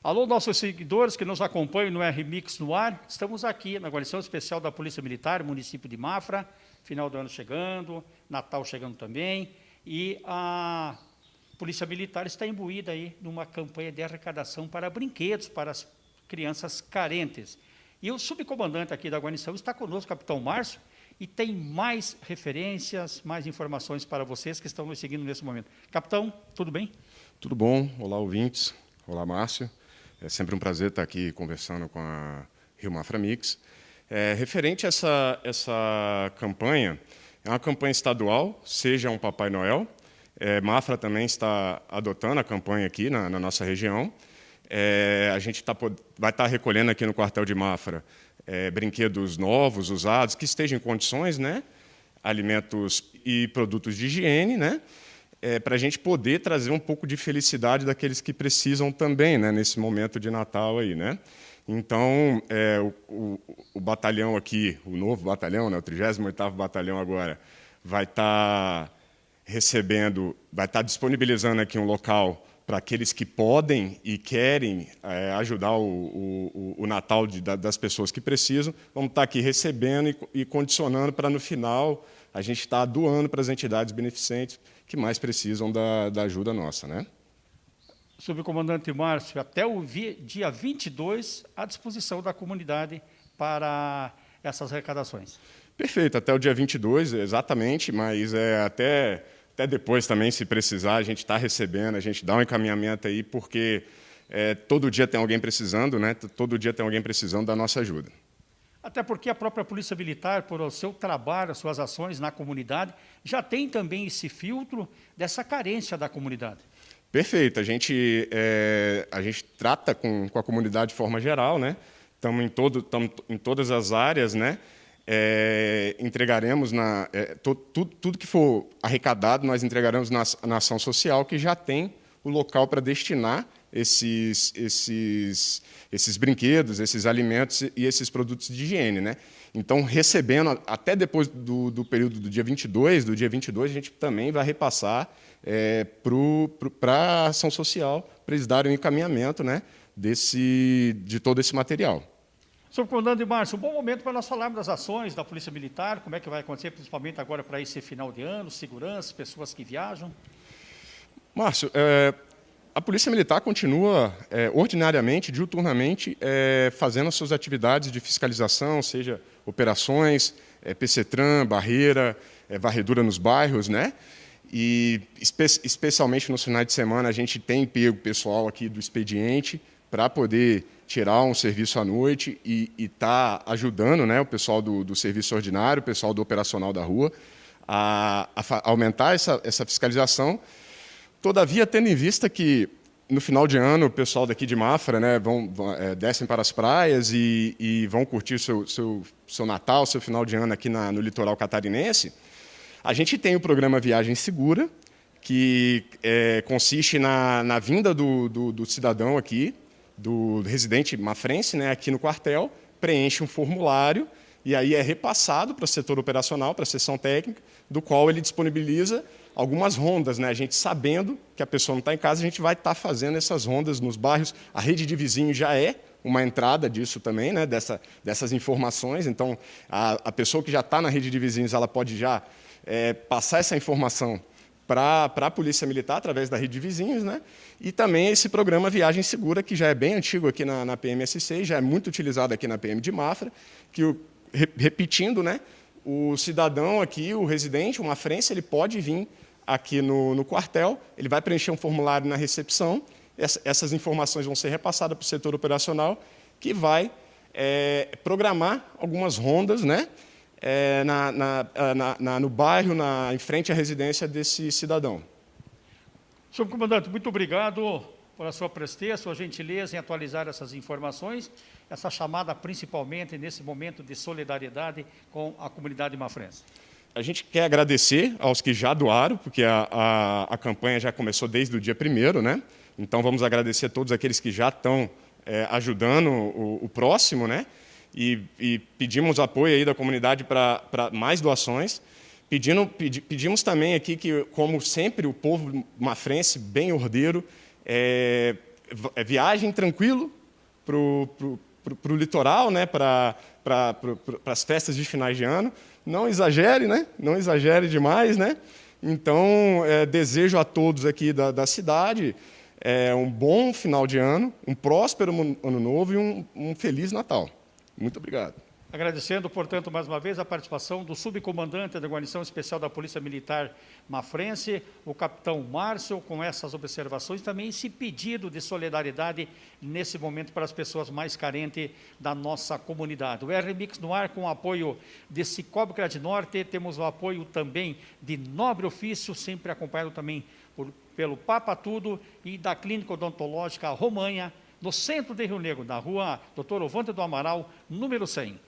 Alô, nossos seguidores que nos acompanham no RMix no ar, estamos aqui na guarnição especial da Polícia Militar, município de Mafra, final do ano chegando, Natal chegando também, e a Polícia Militar está imbuída aí numa campanha de arrecadação para brinquedos para as crianças carentes. E o subcomandante aqui da guarnição está conosco, capitão Márcio, e tem mais referências, mais informações para vocês que estão nos seguindo nesse momento. Capitão, tudo bem? Tudo bom. Olá, ouvintes. Olá, Márcio. É sempre um prazer estar aqui conversando com a Rio Mafra Mix. É, referente a essa, essa campanha, é uma campanha estadual, Seja um Papai Noel. É, Mafra também está adotando a campanha aqui na, na nossa região. É, a gente tá, vai estar recolhendo aqui no quartel de Mafra é, brinquedos novos, usados, que estejam em condições, né? alimentos e produtos de higiene, né? É, para a gente poder trazer um pouco de felicidade daqueles que precisam também, né? nesse momento de Natal aí, né? Então, é, o, o, o, batalhão aqui, o novo batalhão, né, o 38º Batalhão agora, vai estar tá recebendo, vai estar tá disponibilizando aqui um local para aqueles que podem e querem é, ajudar o, o, o Natal de, da, das pessoas que precisam, vamos estar aqui recebendo e, e condicionando para, no final, a gente estar tá doando para as entidades beneficentes que mais precisam da, da ajuda nossa. Né? Subcomandante Márcio, até o dia 22, à disposição da comunidade para essas arrecadações. Perfeito, até o dia 22, exatamente, mas é até até depois também, se precisar, a gente está recebendo, a gente dá um encaminhamento aí, porque é, todo dia tem alguém precisando, né? todo dia tem alguém precisando da nossa ajuda. Até porque a própria Polícia Militar, por o seu trabalho, as suas ações na comunidade, já tem também esse filtro dessa carência da comunidade. Perfeito. A gente, é, a gente trata com, com a comunidade de forma geral, né? Estamos em, todo, em todas as áreas, né? É, entregaremos na, é, to, tudo, tudo, que for arrecadado, nós entregaremos na, na ação social, que já tem o local para destinar esses, esses, esses brinquedos, esses alimentos e esses produtos de higiene. Né? Então, recebendo, até depois do, do período do dia 22, do dia 22, a gente também vai repassar é, para a ação social, para eles darem o um encaminhamento né, desse, de todo esse material. Subcomandante Márcio, um bom momento para nós falarmos das ações da Polícia Militar, como é que vai acontecer, principalmente agora para esse final de ano, segurança, pessoas que viajam. Márcio, é, a Polícia Militar continua é, ordinariamente, diuturnamente, é, fazendo as suas atividades de fiscalização, seja operações, é, PCTRAN, barreira, é, varredura nos bairros, né? E espe especialmente nos finais de semana a gente tem pego pessoal aqui do expediente para poder tirar um serviço à noite e estar tá ajudando né, o pessoal do, do, serviço ordinário, o pessoal do operacional da rua, a, a aumentar essa, essa, fiscalização. Todavia, tendo em vista que no final de ano o pessoal daqui de Mafra né, vão, é, descem para as praias e, e vão curtir seu, seu, seu Natal, seu final de ano aqui na, no litoral catarinense, a gente tem o programa Viagem Segura, que é, consiste na, na vinda do, do, do cidadão aqui, do residente mafrense né, aqui no quartel, preenche um formulário e aí é repassado para o setor operacional, para a seção técnica, do qual ele disponibiliza algumas rondas. Né? A gente sabendo que a pessoa não está em casa, a gente vai estar tá fazendo essas rondas nos bairros. A rede de vizinhos já é uma entrada disso também, né? Dessa, dessas informações. Então, a, a pessoa que já está na rede de vizinhos, ela pode já é, passar essa informação para a Polícia Militar, através da rede de vizinhos, né? e também esse programa Viagem Segura, que já é bem antigo aqui na, na PMSC, já é muito utilizado aqui na PM de Mafra, que, o, repetindo, né, o cidadão aqui, o residente, uma frente, ele pode vir aqui no, no quartel, ele vai preencher um formulário na recepção, essa, essas informações vão ser repassadas para o setor operacional, que vai é, programar algumas rondas, né, é, na, na, na, no bairro, na, em frente à residência desse cidadão. Senhor comandante, muito obrigado por a sua presteza, sua gentileza em atualizar essas informações, essa chamada principalmente nesse momento de solidariedade com a comunidade mafrense. A gente quer agradecer aos que já doaram, porque a, a, a campanha já começou desde o dia 1 né? Então vamos agradecer a todos aqueles que já estão é, ajudando o, o próximo, né? E, e pedimos apoio aí da comunidade para mais doações. Pedindo, pedi, pedimos também aqui que, como sempre, o povo mafrense, bem ordeiro, é, é viagem tranquilo para o litoral, né, para pra, as festas de finais de ano. Não exagere, né? não exagere demais. Né? Então, é, desejo a todos aqui da, da cidade é, um bom final de ano, um próspero ano novo e um, um feliz Natal. Muito obrigado. Agradecendo, portanto, mais uma vez a participação do subcomandante da Guarnição Especial da Polícia Militar Mafrense, o capitão Márcio, com essas observações, também esse pedido de solidariedade nesse momento para as pessoas mais carentes da nossa comunidade. O R-Mix no ar com o apoio de Cicobi Norte, temos o apoio também de Nobre Ofício, sempre acompanhado também por, pelo Papa Tudo e da Clínica Odontológica Romanha, no centro de Rio Negro, na rua Doutor Ovante do Amaral, número 100.